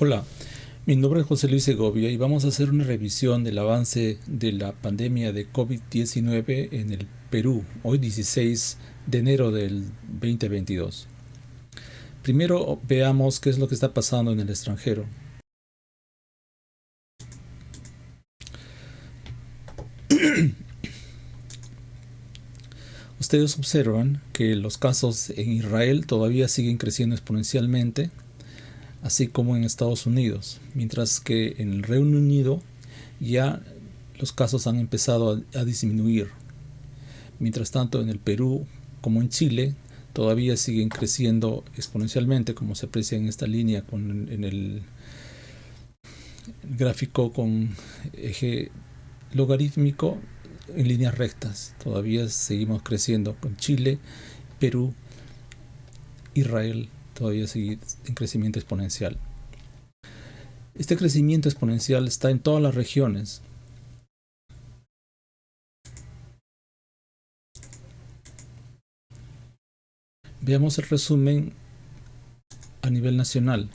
Hola, mi nombre es José Luis Segovia y vamos a hacer una revisión del avance de la pandemia de COVID-19 en el Perú, hoy 16 de enero del 2022. Primero veamos qué es lo que está pasando en el extranjero. Ustedes observan que los casos en Israel todavía siguen creciendo exponencialmente así como en Estados Unidos, mientras que en el Reino Unido ya los casos han empezado a, disminuir. Mientras tanto, en el Perú como en Chile todavía siguen creciendo exponencialmente, como se aprecia en esta línea con, en el gráfico con eje logarítmico en líneas rectas. Todavía seguimos creciendo con Chile, Perú, Israel, todavía sigue en crecimiento exponencial. Este crecimiento exponencial está en todas las regiones. Veamos el resumen a nivel nacional.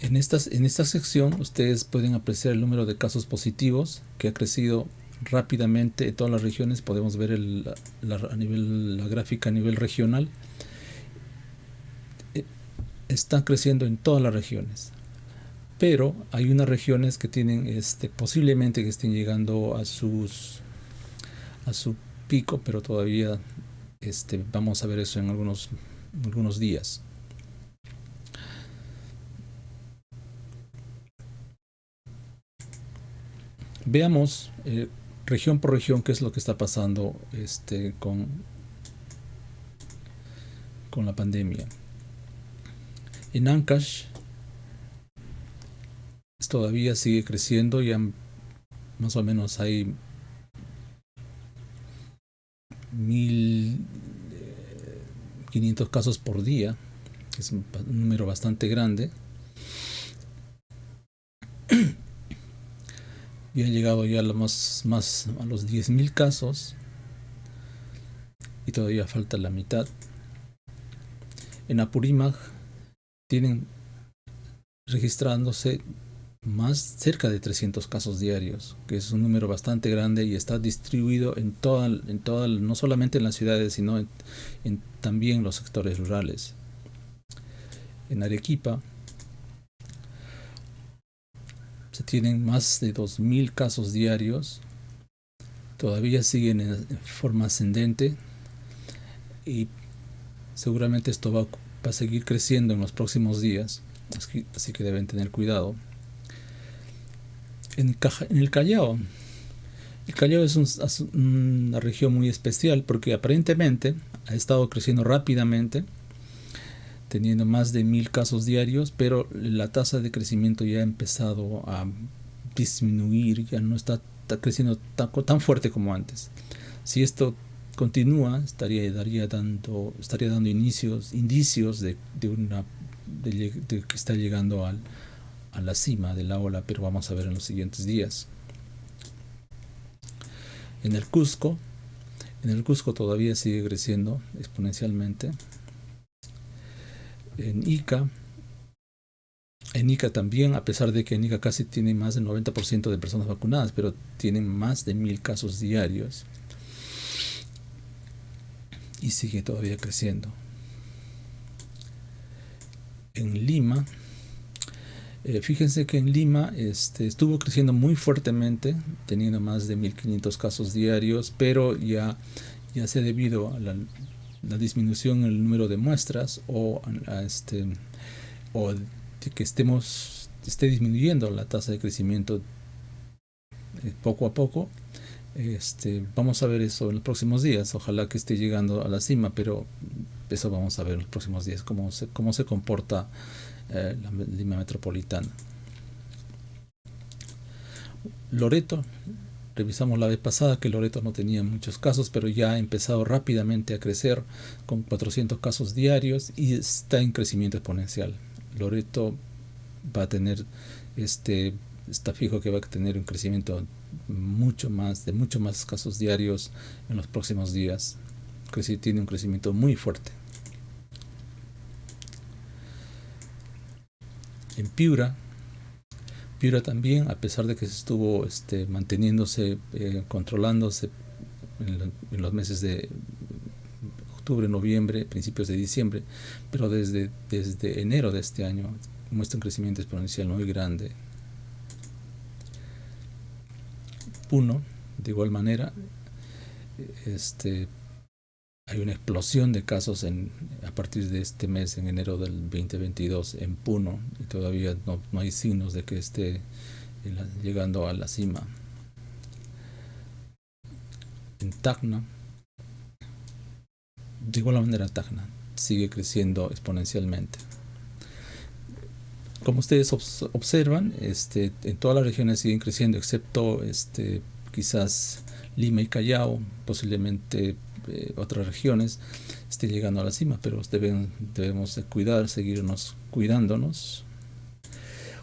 En, estas, en esta sección ustedes pueden apreciar el número de casos positivos que ha crecido rápidamente en todas las regiones podemos ver la, a nivel, la gráfica a nivel regional. Eh, está creciendo en todas las regiones pero hay unas regiones que tienen este posiblemente que estén llegando a sus a su pico pero todavía este vamos a ver eso en algunos algunos días. Veamos eh, región por región qué es lo que está pasando este, con, con la pandemia. En Ancash todavía sigue creciendo, ya más o menos hay 1500 casos por día, es un número bastante grande. y han llegado ya a, más, más, a los 10.000 casos y todavía falta la mitad. En Apurímac tienen registrándose más cerca de 300 casos diarios, que es un número bastante grande y está distribuido en toda, en toda no solamente en las ciudades, sino en, en también los sectores rurales. En Arequipa se tienen más de 2.000 casos diarios, todavía siguen en forma ascendente y seguramente esto va, a seguir creciendo en los próximos días, así que deben tener cuidado. En, el Callao, el Callao es una región muy especial porque aparentemente ha estado creciendo rápidamente teniendo más de mil casos diarios, pero la tasa de crecimiento ya ha empezado a disminuir, ya no está, creciendo tan, fuerte como antes. Si esto continúa, estaría, daría dando, estaría dando inicios, indicios de, una, de, que está llegando al, a la cima de la ola, pero vamos a ver en los siguientes días. En el Cusco, en el Cusco todavía sigue creciendo exponencialmente en Ica. En Ica también, a pesar de que en Ica casi tiene más del 90% de personas vacunadas, pero tienen más de mil casos diarios. Y sigue todavía creciendo. En Lima, eh, fíjense que en Lima este, estuvo creciendo muy fuertemente, teniendo más de 1500 casos diarios, pero ya, ya se debido a la la disminución en el número de muestras o, este, o que estemos esté disminuyendo la tasa de crecimiento eh, poco a poco. Este, vamos a ver eso en los próximos días. Ojalá que esté llegando a la cima, pero eso vamos a ver en los próximos días, cómo se, cómo se comporta eh, la Lima Metropolitana. Loreto Revisamos la vez pasada que Loreto no tenía muchos casos, pero ya ha empezado rápidamente a crecer con 400 casos diarios y está en crecimiento exponencial. Loreto va a tener, este, está fijo que va a tener un crecimiento mucho más, de mucho más casos diarios en los próximos días. Tiene un crecimiento muy fuerte. en Piura. Piura también, a pesar de que estuvo este, manteniéndose, eh, controlándose en, los meses de octubre, noviembre, principios de diciembre, pero desde, desde enero de este año muestra un crecimiento exponencial muy grande. Puno, de igual manera, este, hay una explosión de casos a partir de este mes, en enero del 2022, en Puno, y todavía no, hay signos de que esté llegando a la cima. En Tacna, de igual manera Tacna, sigue creciendo exponencialmente. Como ustedes observan, este, en todas las regiones siguen creciendo, excepto este, quizás Lima y Callao, posiblemente otras regiones esté llegando a la cima, pero deben, debemos cuidar, seguirnos cuidándonos,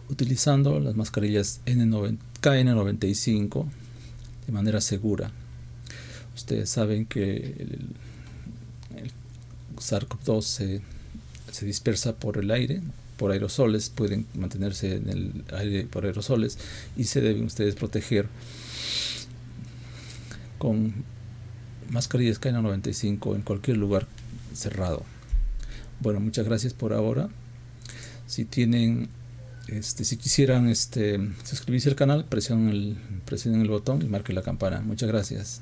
utilizando las mascarillas N90, KN95 de manera segura. Ustedes saben que el, SARS-CoV-2 se, se dispersa por el aire, por aerosoles, pueden mantenerse en el aire por aerosoles y se deben ustedes proteger con mascarillas KN95 en cualquier lugar cerrado. Bueno, muchas gracias por ahora. Si tienen, este, si quisieran este, suscribirse al canal, presionen el, presionen el botón y marquen la campana. Muchas gracias.